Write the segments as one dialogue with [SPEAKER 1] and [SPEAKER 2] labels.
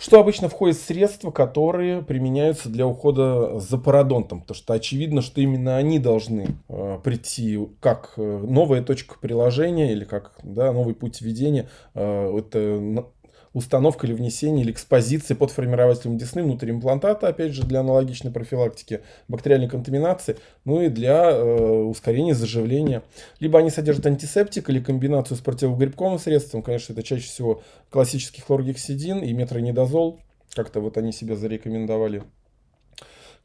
[SPEAKER 1] Что обычно входит в средства, которые применяются для ухода за пародонтом? Потому что очевидно, что именно они должны э, прийти как э, новая точка приложения или как да, новый путь введения. Э, это установка или внесение или экспозиции под формирователем десны внутрь имплантата, опять же, для аналогичной профилактики бактериальной контаминации, ну и для э, ускорения заживления. Либо они содержат антисептик или комбинацию с противогрибковым средством, конечно, это чаще всего классический хлоргексидин и метронидозол, как-то вот они себя зарекомендовали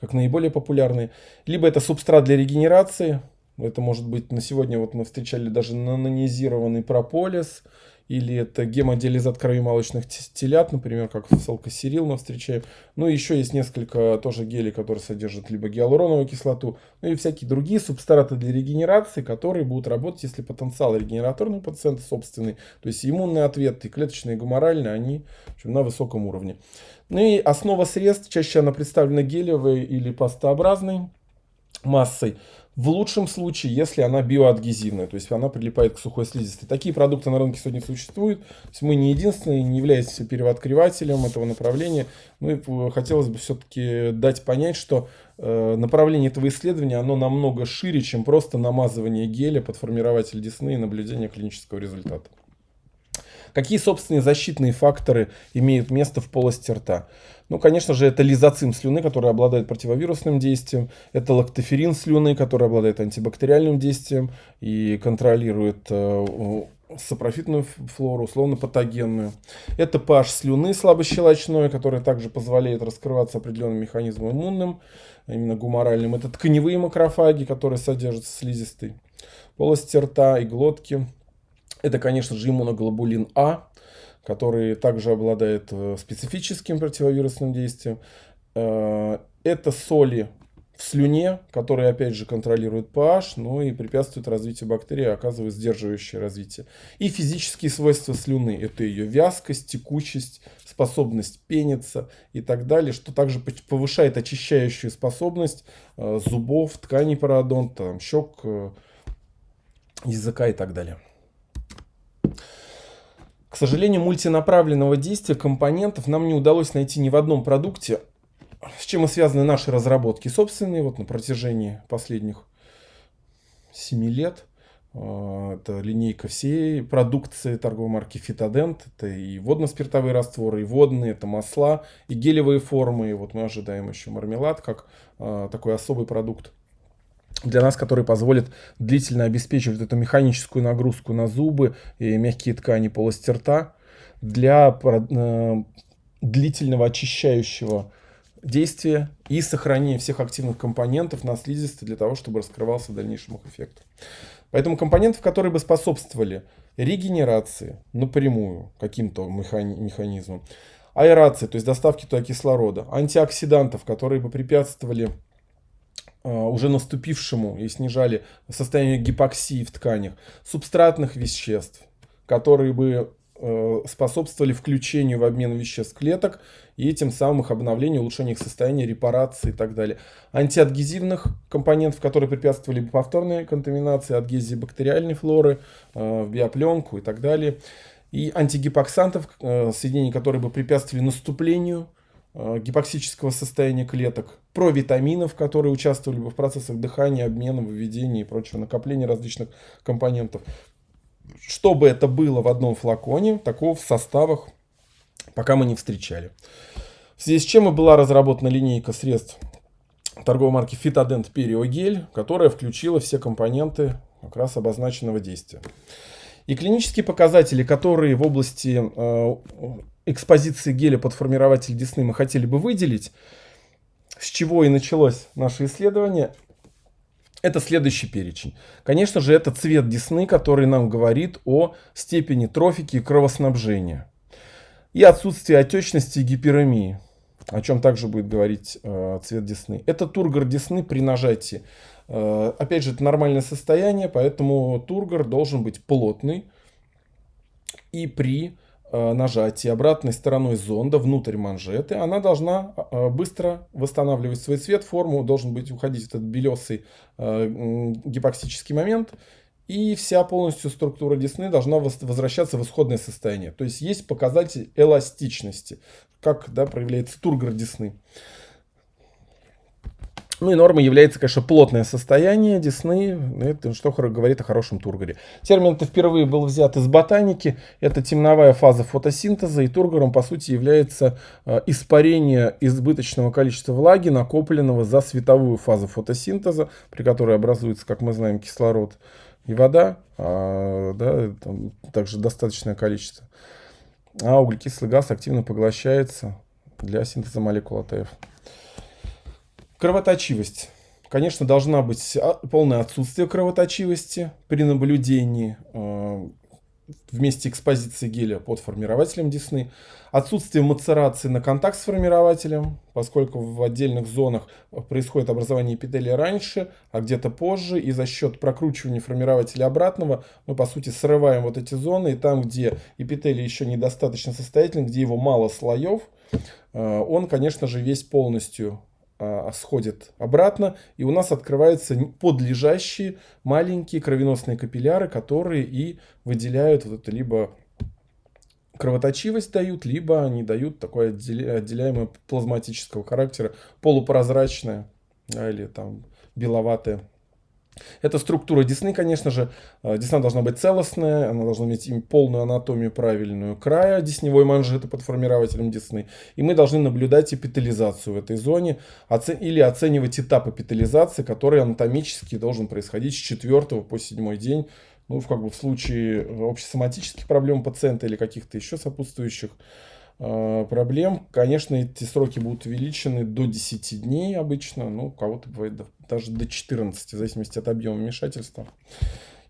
[SPEAKER 1] как наиболее популярные. Либо это субстрат для регенерации, это может быть на сегодня вот мы встречали даже нанонизированный прополис, или это гемодиализат крови молочных телят, например, как в салкосерил мы встречаем. Ну, еще есть несколько тоже гелей, которые содержат либо гиалуроновую кислоту, ну и всякие другие субстраты для регенерации, которые будут работать, если потенциал регенераторного пациента собственный, то есть иммунный ответ и клеточные гуморальные, они общем, на высоком уровне. Ну и основа средств, чаще она представлена гелевой или пастообразной массой. В лучшем случае, если она биоадгезивная, то есть она прилипает к сухой слизистой. Такие продукты на рынке сегодня существуют. То есть мы не единственные, не являемся первооткрывателем этого направления. Ну и э, хотелось бы все-таки дать понять, что э, направление этого исследования, оно намного шире, чем просто намазывание геля под формирователь десны и наблюдение клинического результата. Какие собственные защитные факторы имеют место в полости рта? Ну, конечно же, это лизоцим слюны, который обладает противовирусным действием. Это лактоферин слюны, который обладает антибактериальным действием и контролирует э, сапрофитную флору, условно патогенную. Это pH слюны слабощелочной, который также позволяет раскрываться определенным механизмом иммунным, именно гуморальным. Это тканевые макрофаги, которые содержатся слизистой полости рта и глотки. Это, конечно же, иммуноглобулин А, который также обладает э, специфическим противовирусным действием. Э, это соли в слюне, которые опять же контролируют pH, ну и препятствуют развитию бактерий, оказывают сдерживающее развитие. И физические свойства слюны, это ее вязкость, текучесть, способность пениться и так далее, что также повышает очищающую способность э, зубов, тканей пародонта, щек, языка и так далее. К сожалению, мультинаправленного действия компонентов нам не удалось найти ни в одном продукте, с чем и связаны наши разработки собственные, вот на протяжении последних 7 лет. А, это линейка всей продукции торговой марки Фитодент. Это и водно-спиртовые растворы, и водные, это масла, и гелевые формы. И вот мы ожидаем еще мармелад, как а, такой особый продукт для нас, который позволит длительно обеспечивать эту механическую нагрузку на зубы и мягкие ткани полости рта для э, длительного очищающего действия и сохранения всех активных компонентов на слизистой для того, чтобы раскрывался в дальнейшем эффект. Поэтому компонентов, которые бы способствовали регенерации напрямую каким-то механизмом, аэрации, то есть доставки туда кислорода, антиоксидантов, которые бы препятствовали уже наступившему и снижали состояние гипоксии в тканях, субстратных веществ, которые бы э, способствовали включению в обмен веществ клеток и тем самым их обновлению, улучшению их состояния, репарации и так далее. Антиадгезивных компонентов, которые препятствовали повторной контаминации, адгезии бактериальной флоры, э, в биопленку и так далее. И антигипоксантов, э, соединений, которые бы препятствовали наступлению гипоксического состояния клеток, провитаминов, которые участвовали бы в процессах дыхания, обмена, выведения и прочего, накопления различных компонентов. Чтобы это было в одном флаконе, такого в составах пока мы не встречали. В связи с чем и была разработана линейка средств торговой марки Fitodent Periogel, которая включила все компоненты как раз обозначенного действия. И клинические показатели, которые в области э, экспозиции геля под формирователь десны мы хотели бы выделить, с чего и началось наше исследование, это следующий перечень. Конечно же, это цвет десны, который нам говорит о степени трофики и кровоснабжения. И отсутствие отечности и гиперемии, о чем также будет говорить э, цвет десны. Это тургор десны при нажатии. Э, опять же, это нормальное состояние, поэтому тургор должен быть плотный. И при нажатии обратной стороной зонда внутрь манжеты, она должна э, быстро восстанавливать свой цвет, форму, должен быть уходить этот белесый э, гипоксический момент, и вся полностью структура десны должна возвращаться в исходное состояние. То есть есть показатель эластичности, как да, проявляется тургор десны. Ну и нормой является, конечно, плотное состояние десны, это что говорит о хорошем тургоре. Термин это впервые был взят из ботаники, это темновая фаза фотосинтеза, и тургором по сути является э, испарение избыточного количества влаги, накопленного за световую фазу фотосинтеза, при которой образуется, как мы знаем, кислород и вода, а, да, там также достаточное количество. А углекислый газ активно поглощается для синтеза молекул АТФ. Кровоточивость. Конечно, должна быть а, полное отсутствие кровоточивости при наблюдении э, вместе экспозиции геля под формирователем десны. Отсутствие мацерации на контакт с формирователем, поскольку в отдельных зонах происходит образование эпителия раньше, а где-то позже. И за счет прокручивания формирователя обратного мы, по сути, срываем вот эти зоны. И там, где эпителий еще недостаточно состоятельный, где его мало слоев, он, конечно же, весь полностью а, сходит обратно, и у нас открываются подлежащие маленькие кровеносные капилляры, которые и выделяют вот это либо кровоточивость дают, либо они дают такое отделяемое плазматического характера, полупрозрачное да, или там беловатое это структура десны, конечно же. Э, десна должна быть целостная, она должна иметь полную анатомию правильную края десневой манжеты под формирователем десны. И мы должны наблюдать эпитализацию в этой зоне или оценивать этап эпитализации, который анатомически должен происходить с 4 по 7 день. Ну, в, как бы, в случае общесоматических проблем пациента или каких-то еще сопутствующих Э, проблем. Конечно, эти сроки будут увеличены до 10 дней обычно, ну, у кого-то бывает даже до 14, в зависимости от объема вмешательства.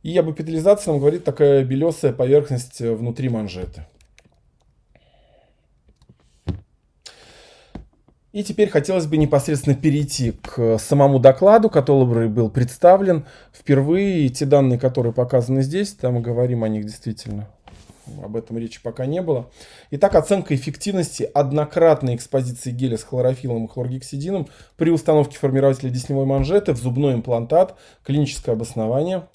[SPEAKER 1] И об эпителизации нам говорит такая белесая поверхность э, внутри манжеты. И теперь хотелось бы непосредственно перейти к самому докладу, который был представлен. Впервые те данные, которые показаны здесь, там мы говорим о них действительно об этом речи пока не было. Итак, оценка эффективности однократной экспозиции геля с хлорофилом и хлоргексидином при установке формирователя десневой манжеты в зубной имплантат. Клиническое обоснование.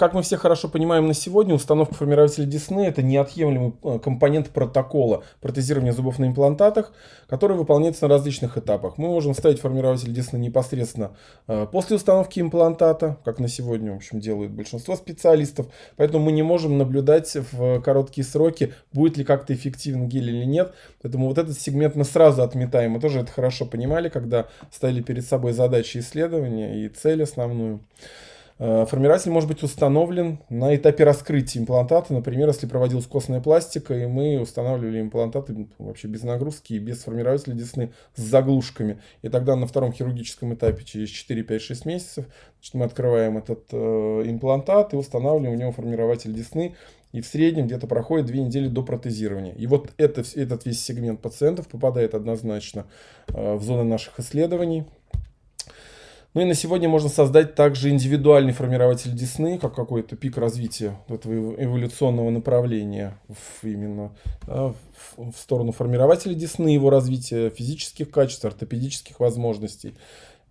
[SPEAKER 1] Как мы все хорошо понимаем на сегодня, установка формирователя Десны это неотъемлемый э, компонент протокола протезирования зубов на имплантатах, который выполняется на различных этапах. Мы можем ставить формирователь Десны непосредственно э, после установки имплантата, как на сегодня в общем, делают большинство специалистов, поэтому мы не можем наблюдать в короткие сроки, будет ли как-то эффективен гель или нет. Поэтому вот этот сегмент мы сразу отметаем. Мы тоже это хорошо понимали, когда ставили перед собой задачи исследования и цель основную. Э, формирователь может быть установлен на этапе раскрытия имплантата. Например, если проводилась костная пластика, и мы устанавливали имплантаты вообще без нагрузки и без формирователя десны с заглушками. И тогда на втором хирургическом этапе через 4, 5, 6 месяцев значит, мы открываем этот э, имплантат и устанавливаем в него формирователь десны. И в среднем где-то проходит 2 недели до протезирования. И вот это, этот весь сегмент пациентов попадает однозначно э, в зоны наших исследований. Ну и на сегодня можно создать также индивидуальный формирователь десны, как какой-то пик развития этого эволюционного направления в, именно да, в, в сторону формирователя десны, его развития физических качеств, ортопедических возможностей.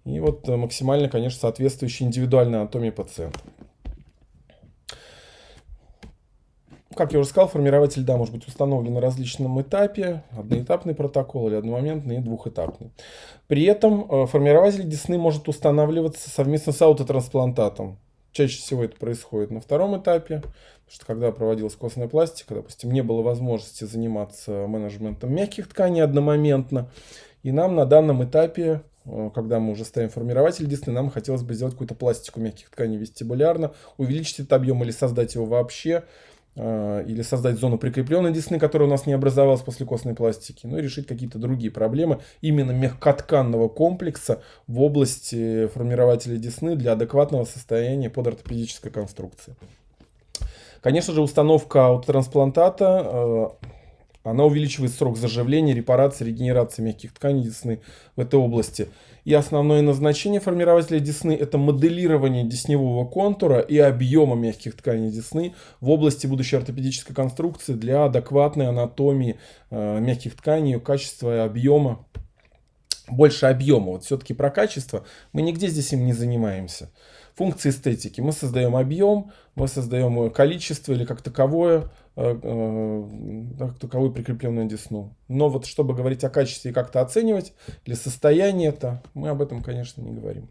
[SPEAKER 1] И вот э, максимально, конечно, соответствующей индивидуальной анатомии пациента. Как я уже сказал, формирователь, да, может быть установлен на различном этапе, одноэтапный протокол или одномоментный и двухэтапный. При этом э, формирователь десны может устанавливаться совместно с аутотрансплантатом. Чаще всего это происходит на втором этапе, потому что когда проводилась костная пластика, допустим, не было возможности заниматься менеджментом мягких тканей одномоментно. И нам на данном этапе, э, когда мы уже ставим формирователь десны, нам хотелось бы сделать какую-то пластику мягких тканей вестибулярно, увеличить этот объем или создать его вообще. Э, или создать зону прикрепленной десны, которая у нас не образовалась после костной пластики, ну и решить какие-то другие проблемы именно мягкотканного комплекса в области формирователя десны для адекватного состояния под ортопедической конструкции. Конечно же, установка аутотрансплантата э, она увеличивает срок заживления, репарации, регенерации мягких тканей десны в этой области. И основное назначение формирователя десны – это моделирование десневого контура и объема мягких тканей десны в области будущей ортопедической конструкции для адекватной анатомии э, мягких тканей, качества и объема больше объема. Вот все-таки про качество мы нигде здесь им не занимаемся. Функции эстетики. Мы создаем объем, мы создаем количество или как таковое, э, э, как таковую прикрепленную десну. Но вот чтобы говорить о качестве и как-то оценивать, или состояние это, мы об этом, конечно, не говорим.